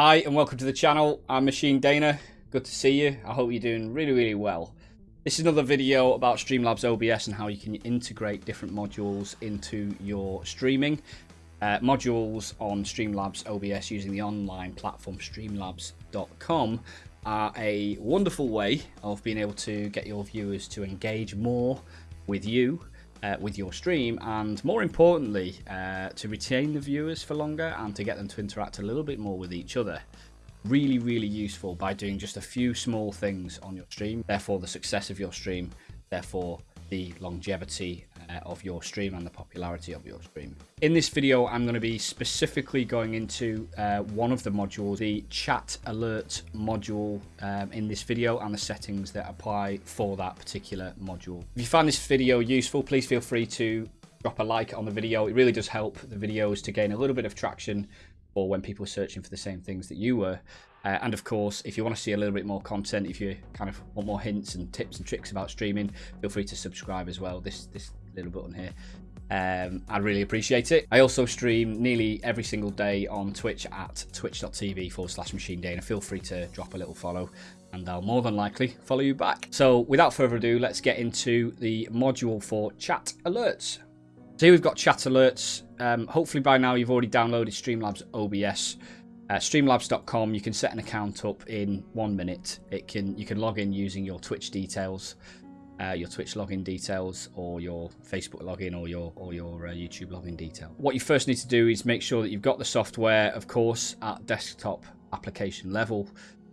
Hi and welcome to the channel. I'm Machine Dana. Good to see you. I hope you're doing really, really well. This is another video about Streamlabs OBS and how you can integrate different modules into your streaming. Uh, modules on Streamlabs OBS using the online platform streamlabs.com are a wonderful way of being able to get your viewers to engage more with you uh, with your stream and more importantly uh, to retain the viewers for longer and to get them to interact a little bit more with each other. Really really useful by doing just a few small things on your stream therefore the success of your stream therefore the longevity uh, of your stream and the popularity of your stream. In this video, I'm going to be specifically going into uh, one of the modules, the chat alert module um, in this video and the settings that apply for that particular module. If you find this video useful, please feel free to drop a like on the video. It really does help the videos to gain a little bit of traction or when people are searching for the same things that you were. Uh, and of course, if you want to see a little bit more content, if you kind of want more hints and tips and tricks about streaming, feel free to subscribe as well. This this little button here. Um, I'd really appreciate it. I also stream nearly every single day on Twitch at twitch.tv forward slash machine day. And Feel free to drop a little follow and I'll more than likely follow you back. So without further ado, let's get into the module for chat alerts. So here we've got chat alerts. Um, hopefully by now you've already downloaded Streamlabs OBS. Uh, streamlabs.com, you can set an account up in one minute. It can You can log in using your Twitch details uh, your Twitch login details or your Facebook login or your or your uh, YouTube login detail. What you first need to do is make sure that you've got the software, of course, at desktop application level.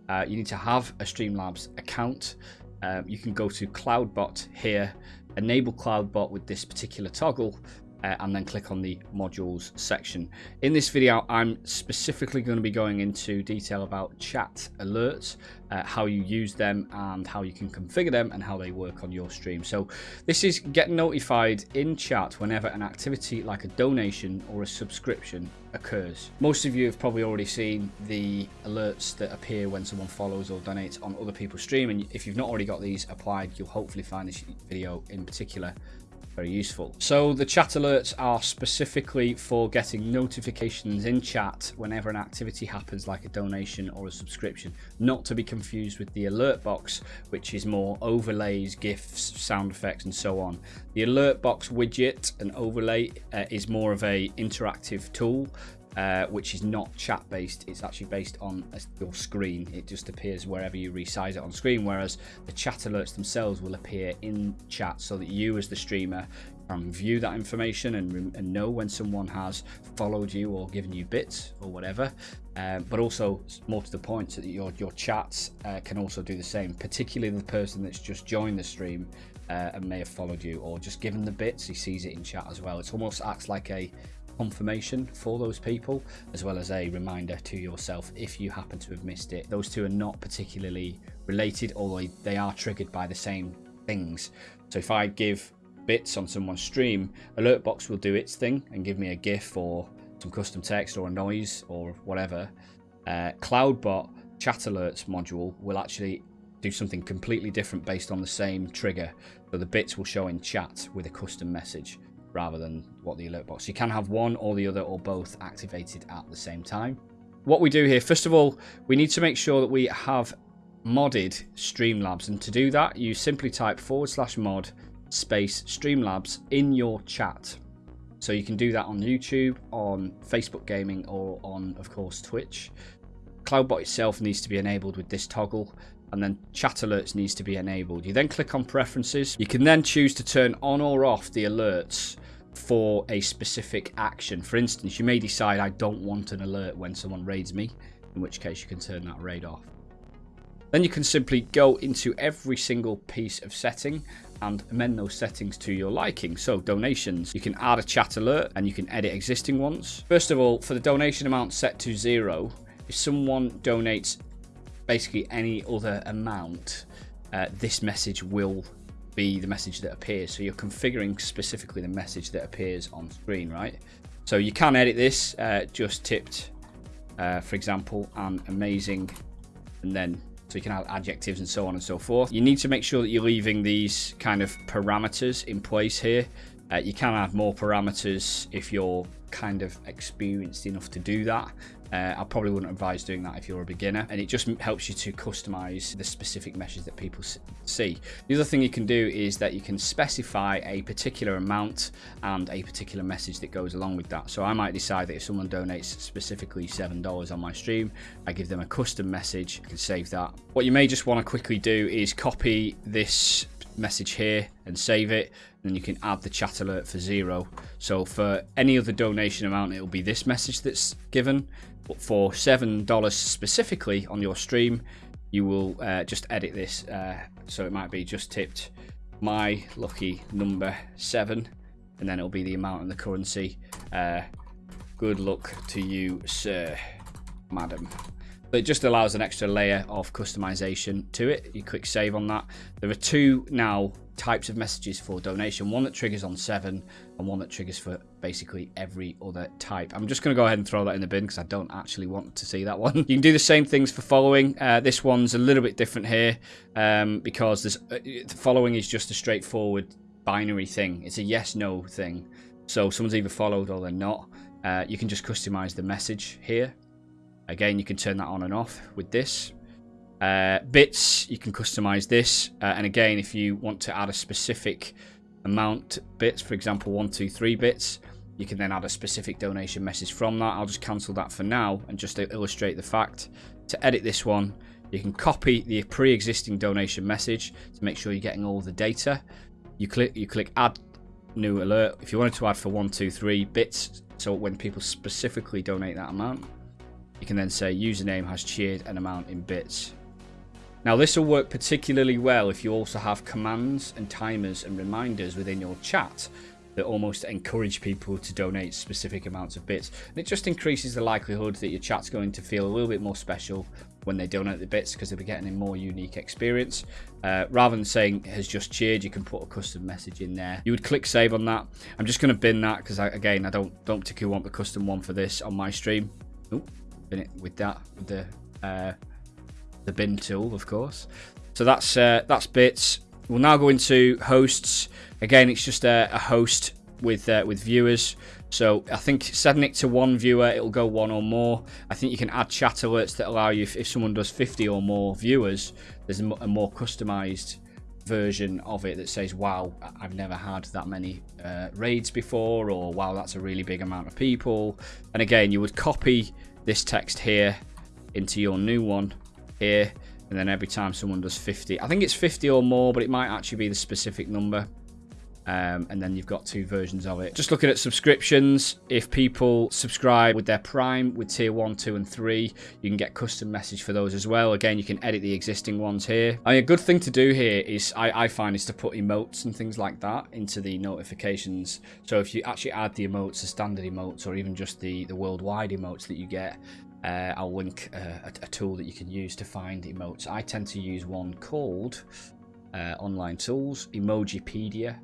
Uh, you need to have a Streamlabs account. Um, you can go to CloudBot here, enable CloudBot with this particular toggle, uh, and then click on the modules section. In this video, I'm specifically going to be going into detail about chat alerts, uh, how you use them and how you can configure them and how they work on your stream. So this is get notified in chat whenever an activity like a donation or a subscription occurs. Most of you have probably already seen the alerts that appear when someone follows or donates on other people's stream and if you've not already got these applied, you'll hopefully find this video in particular very useful. So the chat alerts are specifically for getting notifications in chat whenever an activity happens like a donation or a subscription, not to be confused with the alert box, which is more overlays, GIFs, sound effects, and so on. The alert box widget and overlay uh, is more of a interactive tool uh, which is not chat based. It's actually based on your screen. It just appears wherever you resize it on screen, whereas the chat alerts themselves will appear in chat so that you as the streamer can view that information and, and know when someone has followed you or given you bits or whatever. Um, but also more to the point so that your, your chats uh, can also do the same, particularly the person that's just joined the stream uh, and may have followed you or just given the bits, he sees it in chat as well. It almost acts like a confirmation for those people as well as a reminder to yourself if you happen to have missed it. Those two are not particularly related although they are triggered by the same things. So if i give bits on someone's stream alertbox will do its thing and give me a gif or some custom text or a noise or whatever. Uh, cloudbot chat alerts module will actually do something completely different based on the same trigger. So the bits will show in chat with a custom message rather than what the alert box. You can have one or the other or both activated at the same time. What we do here, first of all, we need to make sure that we have modded Streamlabs. And to do that, you simply type forward slash mod space Streamlabs in your chat. So you can do that on YouTube, on Facebook Gaming, or on, of course, Twitch. CloudBot itself needs to be enabled with this toggle and then chat alerts needs to be enabled. You then click on preferences. You can then choose to turn on or off the alerts for a specific action. For instance, you may decide I don't want an alert when someone raids me, in which case you can turn that raid off. Then you can simply go into every single piece of setting and amend those settings to your liking. So donations, you can add a chat alert and you can edit existing ones. First of all, for the donation amount set to zero, if someone donates basically any other amount, uh, this message will be the message that appears. So you're configuring specifically the message that appears on screen, right? So you can edit this, uh, just tipped, uh, for example, and amazing, and then so you can add adjectives and so on and so forth. You need to make sure that you're leaving these kind of parameters in place here. Uh, you can add more parameters if you're kind of experienced enough to do that, uh, I probably wouldn't advise doing that if you're a beginner. And it just helps you to customize the specific message that people see. The other thing you can do is that you can specify a particular amount and a particular message that goes along with that. So I might decide that if someone donates specifically $7 on my stream, I give them a custom message. I can save that. What you may just want to quickly do is copy this message here and save it then you can add the chat alert for zero so for any other donation amount it will be this message that's given but for seven dollars specifically on your stream you will uh, just edit this uh, so it might be just tipped my lucky number seven and then it'll be the amount and the currency. Uh, good luck to you sir madam but it just allows an extra layer of customization to it. You click save on that. There are two now types of messages for donation one that triggers on seven and one that triggers for basically every other type. I'm just going to go ahead and throw that in the bin because i don't actually want to see that one. You can do the same things for following. Uh, this one's a little bit different here um, because this uh, following is just a straightforward binary thing. It's a yes no thing. So someone's either followed or they're not uh, you can just customize the message here again you can turn that on and off with this uh, bits, you can customize this. Uh, and again, if you want to add a specific amount bits, for example, one, two, three bits, you can then add a specific donation message from that. I'll just cancel that for now and just to illustrate the fact. To edit this one, you can copy the pre-existing donation message to make sure you're getting all the data. You click, you click add new alert. If you wanted to add for one, two, three bits, so when people specifically donate that amount, you can then say username has cheered an amount in bits. Now this will work particularly well if you also have commands and timers and reminders within your chat that almost encourage people to donate specific amounts of bits. And it just increases the likelihood that your chat's going to feel a little bit more special when they donate the bits because they'll be getting a more unique experience. Uh, rather than saying has just cheered, you can put a custom message in there. You would click save on that. I'm just going to bin that because again, I don't don't particularly want the custom one for this on my stream. Oh, it with that with the uh, the bin tool, of course. So that's uh, that's bits. We'll now go into hosts. Again, it's just a, a host with uh, with viewers. So I think setting it to one viewer, it'll go one or more. I think you can add chat alerts that allow you, if, if someone does 50 or more viewers, there's a, more customized version of it that says, wow, I've never had that many uh, raids before, or wow, that's a really big amount of people. And again, you would copy this text here into your new one here and then every time someone does 50 i think it's 50 or more but it might actually be the specific number um, and then you've got two versions of it. Just looking at subscriptions if people subscribe with their prime with tier 1 2 and 3 you can get custom message for those as well. Again you can edit the existing ones here. I mean, a good thing to do here is I, I find is to put emotes and things like that into the notifications. So if you actually add the emotes the standard emotes or even just the the worldwide emotes that you get uh, I'll link uh, a, a, tool that you can use to find emotes. I tend to use one called uh, Online Tools, Emojipedia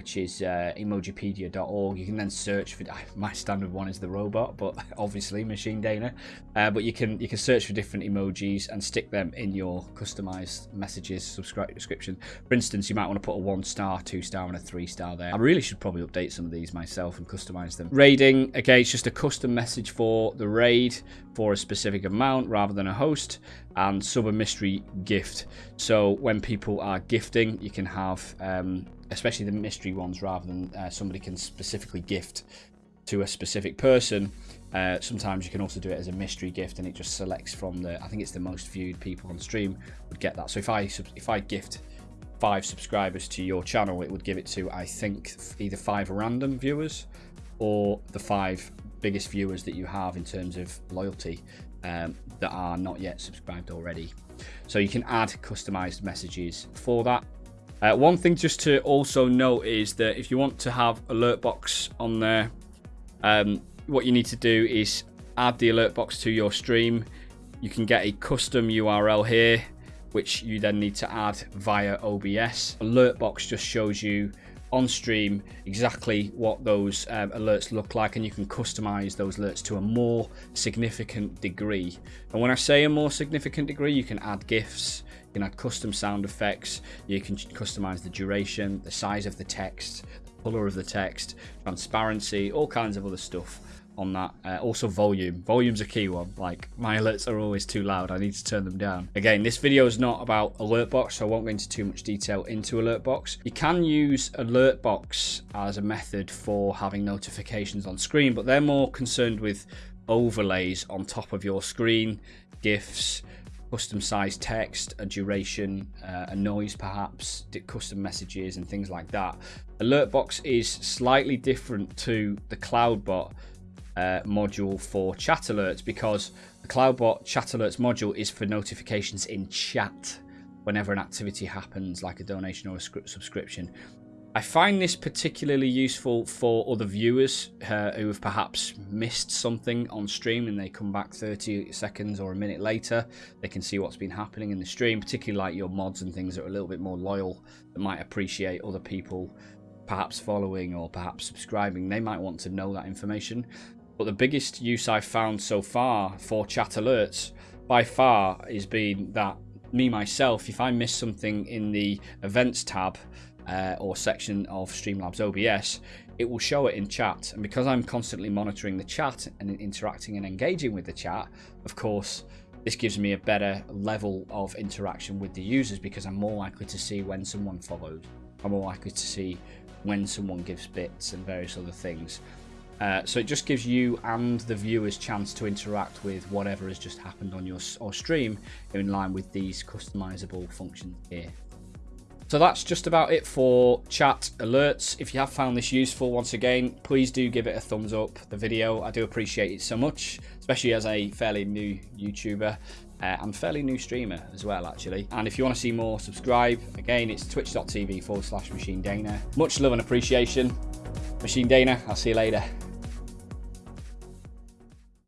which is uh, emojipedia.org. You can then search for my standard one is the robot, but obviously Machine Dana. Uh, but you can you can search for different emojis and stick them in your customized messages subscription. For instance, you might want to put a one star, two star, and a three star there. I really should probably update some of these myself and customize them. Raiding again, it's just a custom message for the raid for a specific amount rather than a host and sub a mystery gift. So when people are gifting, you can have um, especially the mystery ones, rather than uh, somebody can specifically gift to a specific person. Uh, sometimes you can also do it as a mystery gift, and it just selects from the. I think it's the most viewed people on stream would get that. So if I if I gift five subscribers to your channel, it would give it to I think either five random viewers or the five biggest viewers that you have in terms of loyalty um, that are not yet subscribed already. So you can add customized messages for that. Uh, one thing just to also note is that if you want to have alert box on there, um, what you need to do is add the alert box to your stream. You can get a custom URL here, which you then need to add via OBS. Alert box just shows you on stream exactly what those um, alerts look like and you can customize those alerts to a more significant degree. And when I say a more significant degree you can add GIFs you can add custom sound effects, you can customize the duration, the size of the text, the color of the text, transparency, all kinds of other stuff on that. Uh, also volume. Volume's a key one. Like my alerts are always too loud. I need to turn them down. Again, this video is not about Alertbox, so I won't go into too much detail into Alertbox. You can use Alertbox as a method for having notifications on screen, but they're more concerned with overlays on top of your screen, GIFs, custom sized text, a duration, uh, a noise perhaps, custom messages and things like that. Alertbox is slightly different to the CloudBot uh, module for chat alerts because the CloudBot chat alerts module is for notifications in chat whenever an activity happens, like a donation or a subscription. I find this particularly useful for other viewers uh, who have perhaps missed something on stream and they come back 30 seconds or a minute later. They can see what's been happening in the stream, particularly like your mods and things that are a little bit more loyal that might appreciate other people perhaps following or perhaps subscribing. They might want to know that information. But the biggest use I've found so far for chat alerts by far is been that me myself, if I miss something in the events tab, uh, or section of Streamlabs OBS, it will show it in chat. And because I'm constantly monitoring the chat and interacting and engaging with the chat, of course, this gives me a better level of interaction with the users because I'm more likely to see when someone followed. I'm more likely to see when someone gives bits and various other things. Uh, so it just gives you and the viewers chance to interact with whatever has just happened on your or stream in line with these customizable functions here. So that's just about it for chat alerts. If you have found this useful, once again, please do give it a thumbs up, the video. I do appreciate it so much, especially as a fairly new YouTuber. Uh, and fairly new streamer as well, actually. And if you want to see more, subscribe. Again, it's twitch.tv forward slash Machine Dana. Much love and appreciation. Machine Dana, I'll see you later.